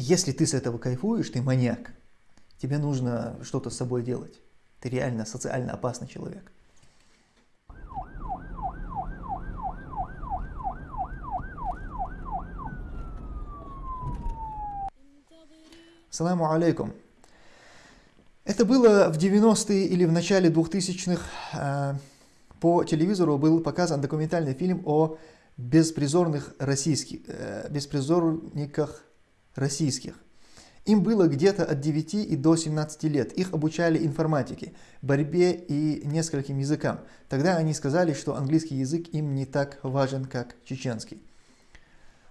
Если ты с этого кайфуешь, ты маньяк. Тебе нужно что-то с собой делать. Ты реально социально опасный человек. Саламу алейкум. Это было в 90-е или в начале 2000-х. А, по телевизору был показан документальный фильм о беспризорных российских, э, беспризорниках российских. Им было где-то от 9 и до 17 лет. Их обучали информатике, борьбе и нескольким языкам. Тогда они сказали, что английский язык им не так важен, как чеченский.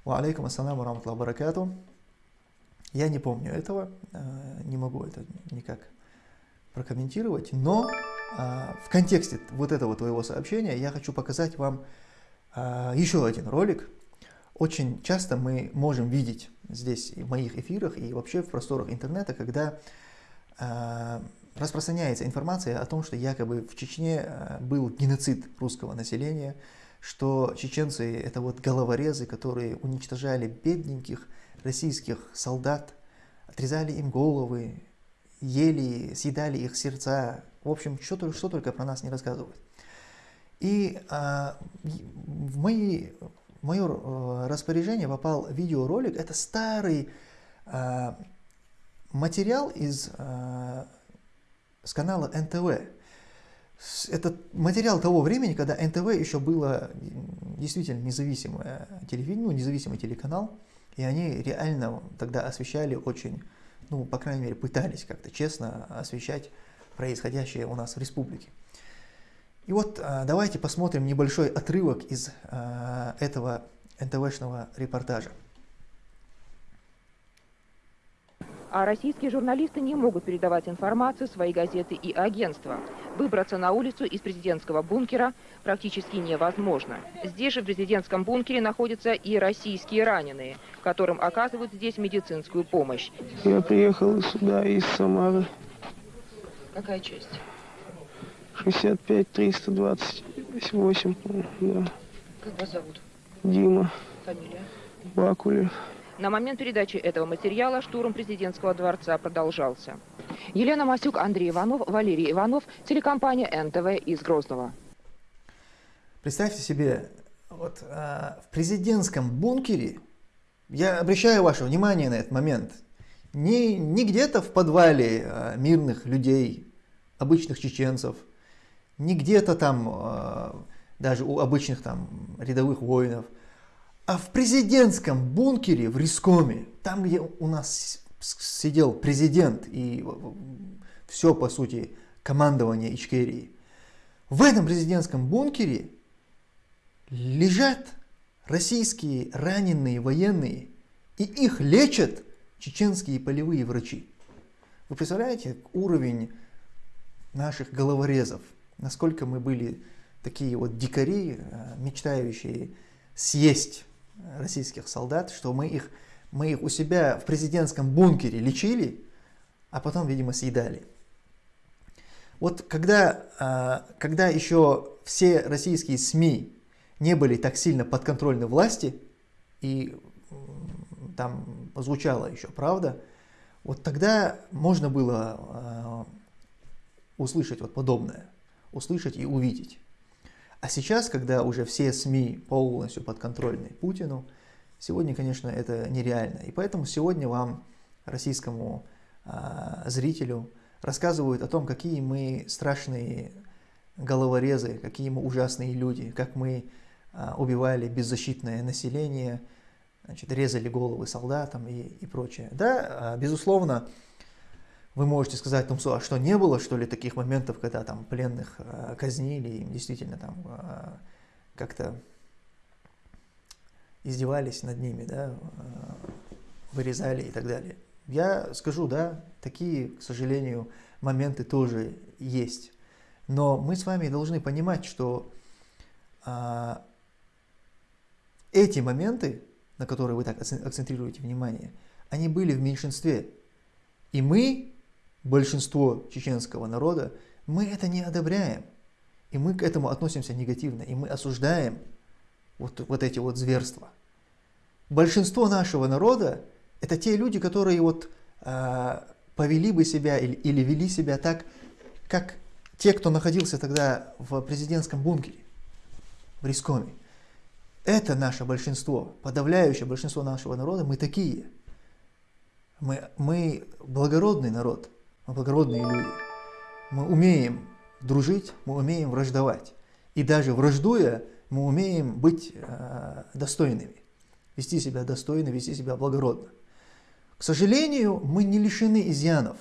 Ва алейкум ассаламу раматлаху баракату. Я не помню этого, э, не могу это никак прокомментировать, но э, в контексте вот этого твоего сообщения я хочу показать вам э, еще один ролик. Очень часто мы можем видеть здесь в моих эфирах и вообще в просторах интернета, когда распространяется информация о том, что якобы в Чечне был геноцид русского населения, что чеченцы это вот головорезы, которые уничтожали бедненьких, российских солдат, отрезали им головы, ели, съедали их сердца. В общем, что, что только про нас не рассказывают. И а, в, мои, в мое а, распоряжение попал видеоролик. Это старый а, материал из, а, с канала НТВ. Это материал того времени, когда НТВ еще было действительно независимое телевидение, ну, независимый телеканал. И они реально тогда освещали очень, ну, по крайней мере, пытались как-то честно освещать происходящее у нас в республике. И вот а, давайте посмотрим небольшой отрывок из а, этого НТВшного репортажа. а российские журналисты не могут передавать информацию свои газеты и агентства. Выбраться на улицу из президентского бункера практически невозможно. Здесь же в президентском бункере находятся и российские раненые, которым оказывают здесь медицинскую помощь. Я приехал сюда из Самары. Какая часть? 65 328, да. Как вас зовут? Дима. Фамилия? Бакулев. На момент передачи этого материала штурм президентского дворца продолжался. Елена Масюк, Андрей Иванов, Валерий Иванов, телекомпания НТВ из Грозного. Представьте себе, вот э, в президентском бункере, я обращаю ваше внимание на этот момент, не, не где-то в подвале э, мирных людей, обычных чеченцев, не где-то там, э, даже у обычных там рядовых воинов – а в президентском бункере в Рискоме, там, где у нас сидел президент и все, по сути, командование Ичкерии, в этом президентском бункере лежат российские раненые военные, и их лечат чеченские полевые врачи. Вы представляете уровень наших головорезов, насколько мы были такие вот дикари, э, мечтающие съесть российских солдат, что мы их, мы их у себя в президентском бункере лечили, а потом, видимо, съедали. Вот когда, а, когда еще все российские СМИ не были так сильно подконтрольны власти, и там звучала еще правда, вот тогда можно было а, услышать вот подобное, услышать и увидеть. А сейчас, когда уже все СМИ полностью подконтрольны Путину, сегодня, конечно, это нереально. И поэтому сегодня вам, российскому э, зрителю, рассказывают о том, какие мы страшные головорезы, какие мы ужасные люди, как мы э, убивали беззащитное население, значит, резали головы солдатам и, и прочее. Да, безусловно, вы можете сказать, ну, а что, не было, что ли, таких моментов, когда там пленных э, казнили, им действительно там э, как-то издевались над ними, да, э, вырезали и так далее. Я скажу, да, такие, к сожалению, моменты тоже есть. Но мы с вами должны понимать, что э, эти моменты, на которые вы так акцентрируете внимание, они были в меньшинстве. И мы большинство чеченского народа, мы это не одобряем. И мы к этому относимся негативно, и мы осуждаем вот, вот эти вот зверства. Большинство нашего народа Это те люди, которые вот э, повели бы себя или, или вели себя так, как те, кто находился тогда в президентском бункере, в Рискоме. Это наше большинство, подавляющее большинство нашего народа, мы такие. Мы, мы благородный народ, мы благородные люди. Мы умеем дружить, мы умеем враждовать. И даже враждуя, мы умеем быть э, достойными, вести себя достойно, вести себя благородно. К сожалению, мы не лишены изъянов.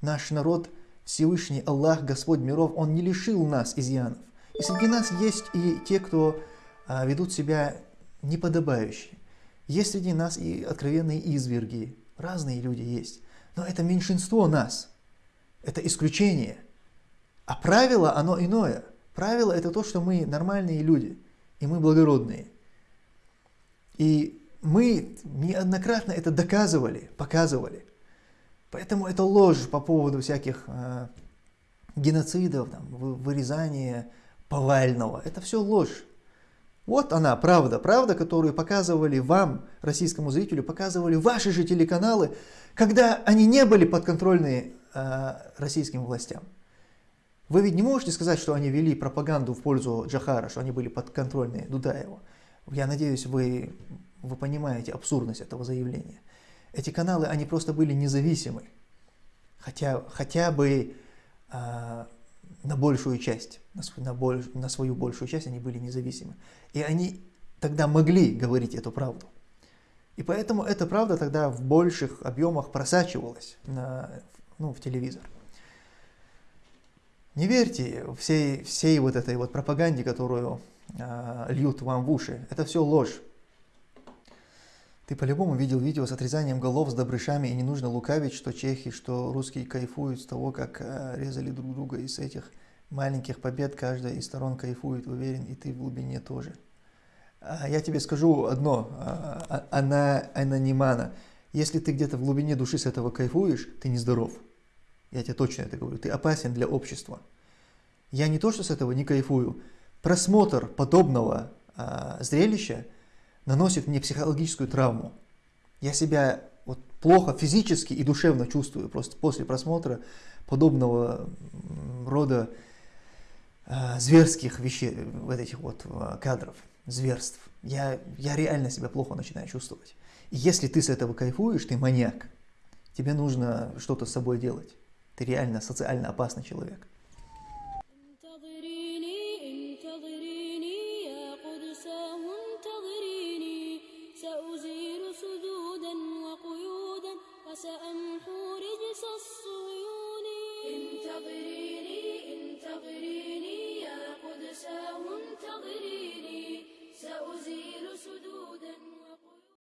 Наш народ, Всевышний Аллах, Господь миров, Он не лишил нас изъянов. И среди нас есть и те, кто а, ведут себя неподобающе. Есть среди нас и откровенные изверги, разные люди есть. Но это меньшинство нас, это исключение. А правило, оно иное. Правило это то, что мы нормальные люди, и мы благородные. И мы неоднократно это доказывали, показывали. Поэтому это ложь по поводу всяких э, геноцидов, там, вырезания повального. Это все ложь. Вот она, правда, правда, которую показывали вам, российскому зрителю, показывали ваши же телеканалы, когда они не были подконтрольны э, российским властям. Вы ведь не можете сказать, что они вели пропаганду в пользу Джахара, что они были подконтрольны Дудаеву. Я надеюсь, вы, вы понимаете абсурдность этого заявления. Эти каналы, они просто были независимы. Хотя, хотя бы э, на большую часть, на, на, боль, на свою большую часть они были независимы. И они тогда могли говорить эту правду. И поэтому эта правда тогда в больших объемах просачивалась на, ну, в телевизор. Не верьте всей, всей вот этой вот пропаганде, которую э, льют вам в уши. Это все ложь. Ты по-любому видел видео с отрезанием голов с добрышами, и не нужно лукавить, что чехи, что русские кайфуют с того, как э, резали друг друга из этих маленьких побед каждая из сторон кайфует, уверен, и ты в глубине тоже. А, я тебе скажу одно, а, а, она анонимана. Если ты где-то в глубине души с этого кайфуешь, ты нездоров. Я тебе точно это говорю. Ты опасен для общества. Я не то, что с этого не кайфую. Просмотр подобного а, зрелища наносит мне психологическую травму. Я себя вот плохо физически и душевно чувствую просто после просмотра подобного рода э, зверских вещей, вот этих вот э, кадров, зверств. Я, я реально себя плохо начинаю чувствовать. И если ты с этого кайфуешь, ты маньяк. Тебе нужно что-то с собой делать. Ты реально социально опасный человек. انتظريني يا قدساه انتظريني سأزيل سدودا